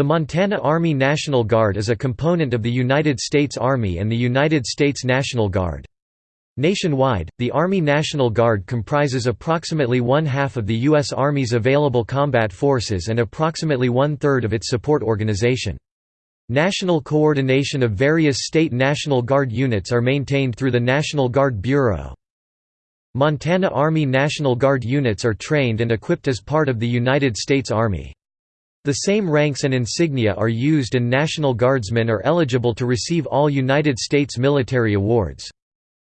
The Montana Army National Guard is a component of the United States Army and the United States National Guard. Nationwide, the Army National Guard comprises approximately one-half of the U.S. Army's available combat forces and approximately one-third of its support organization. National coordination of various state National Guard units are maintained through the National Guard Bureau. Montana Army National Guard units are trained and equipped as part of the United States Army. The same ranks and insignia are used and National Guardsmen are eligible to receive all United States military awards.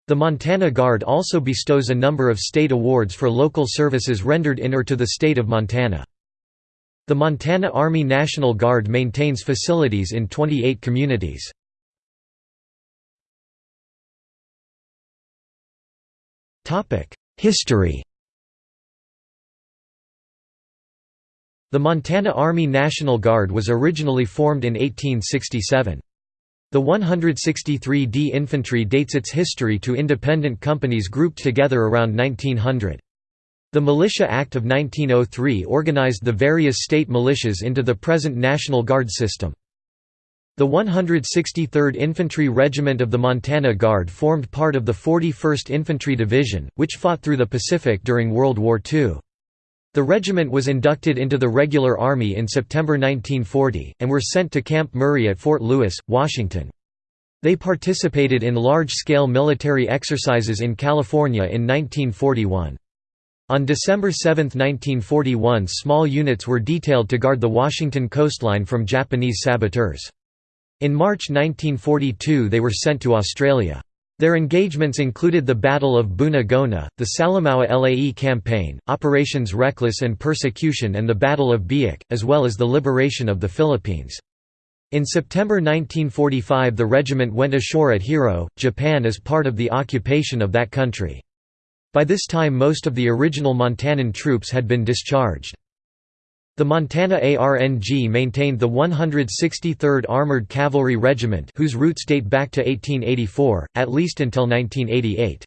The Montana Guard also bestows a number of state awards for local services rendered in or to the state of Montana. The Montana Army National Guard maintains facilities in 28 communities. History The Montana Army National Guard was originally formed in 1867. The 163d Infantry dates its history to independent companies grouped together around 1900. The Militia Act of 1903 organized the various state militias into the present National Guard system. The 163rd Infantry Regiment of the Montana Guard formed part of the 41st Infantry Division, which fought through the Pacific during World War II. The regiment was inducted into the regular army in September 1940, and were sent to Camp Murray at Fort Lewis, Washington. They participated in large-scale military exercises in California in 1941. On December 7, 1941 small units were detailed to guard the Washington coastline from Japanese saboteurs. In March 1942 they were sent to Australia. Their engagements included the Battle of Bunagona, the Salamaua Lae Campaign, Operations Reckless and Persecution and the Battle of Biak, as well as the liberation of the Philippines. In September 1945 the regiment went ashore at Hiro, Japan as part of the occupation of that country. By this time most of the original Montanan troops had been discharged. The Montana ARNG maintained the 163rd Armored Cavalry Regiment whose roots date back to 1884, at least until 1988.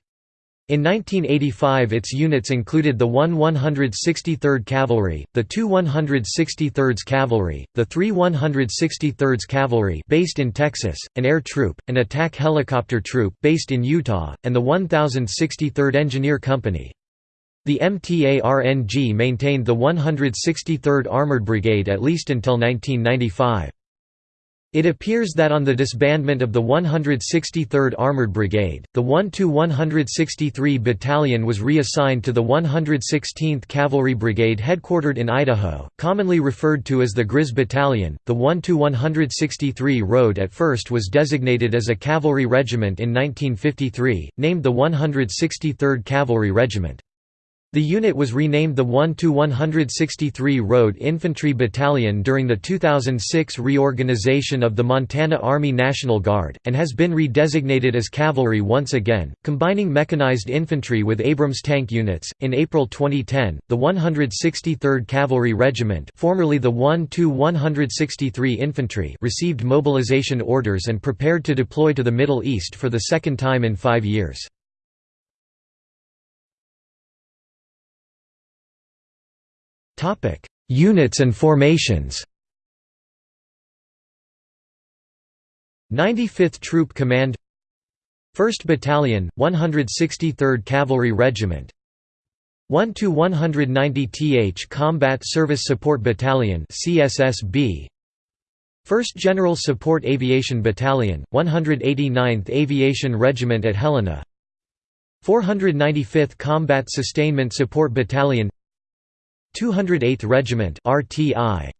In 1985 its units included the 1 163rd Cavalry, the 2 163rds Cavalry, the 3 163rds Cavalry based in Texas, an air troop, an attack helicopter troop based in Utah, and the 1063rd Engineer Company. The MTARNG maintained the 163rd Armored Brigade at least until 1995. It appears that on the disbandment of the 163rd Armored Brigade, the 1–163 Battalion was reassigned to the 116th Cavalry Brigade headquartered in Idaho, commonly referred to as the Grizz Battalion. The 1–163 road at first was designated as a cavalry regiment in 1953, named the 163rd Cavalry Regiment. The unit was renamed the 1–163 Road Infantry Battalion during the 2006 reorganization of the Montana Army National Guard, and has been redesignated as cavalry once again, combining mechanized infantry with Abrams tank units. In April 2010, the 163rd Cavalry Regiment, formerly the 1–163 Infantry, received mobilization orders and prepared to deploy to the Middle East for the second time in five years. Topic: Units and formations. 95th Troop Command. 1st Battalion, 163rd Cavalry Regiment. 1 to 190th Combat Service Support Battalion CSSB 1st General Support Aviation Battalion 189th Aviation Regiment at Helena. 495th Combat Sustainment Support Battalion 208th Regiment RTI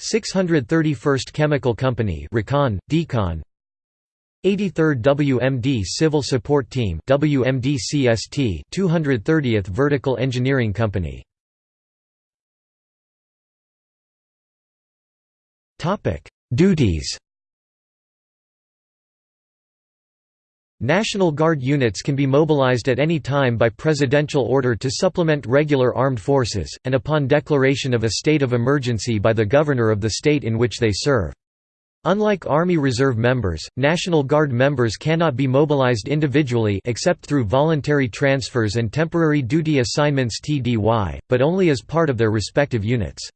631st Chemical Company Recon Decon 83rd WMD Civil Support Team WMD CST 230th Vertical Engineering Company. Topic Duties National Guard units can be mobilized at any time by presidential order to supplement regular armed forces, and upon declaration of a state of emergency by the governor of the state in which they serve. Unlike Army Reserve members, National Guard members cannot be mobilized individually except through voluntary transfers and temporary duty assignments TDY, but only as part of their respective units.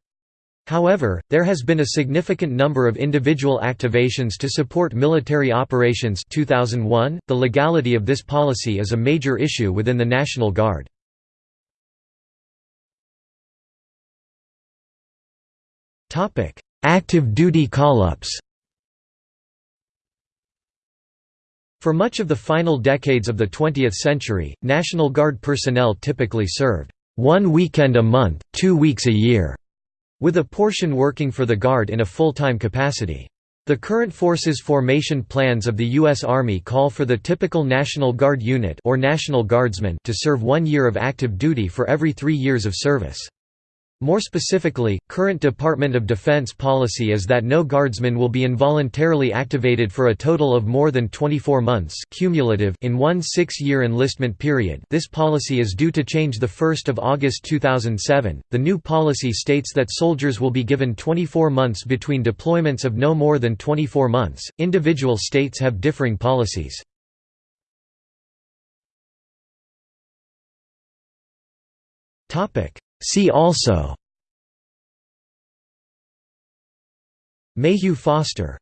However, there has been a significant number of individual activations to support military operations 2001. .The legality of this policy is a major issue within the National Guard. Active duty call-ups For much of the final decades of the 20th century, National Guard personnel typically served one weekend a month, two weeks a year with a portion working for the Guard in a full-time capacity. The current forces formation plans of the U.S. Army call for the typical National Guard unit or National Guardsman to serve one year of active duty for every three years of service. More specifically, current Department of Defense policy is that no guardsman will be involuntarily activated for a total of more than 24 months cumulative in one six-year enlistment period this policy is due to change 1 August 2007. The new policy states that soldiers will be given 24 months between deployments of no more than 24 months. Individual states have differing policies. Topic See also. Mayhew Foster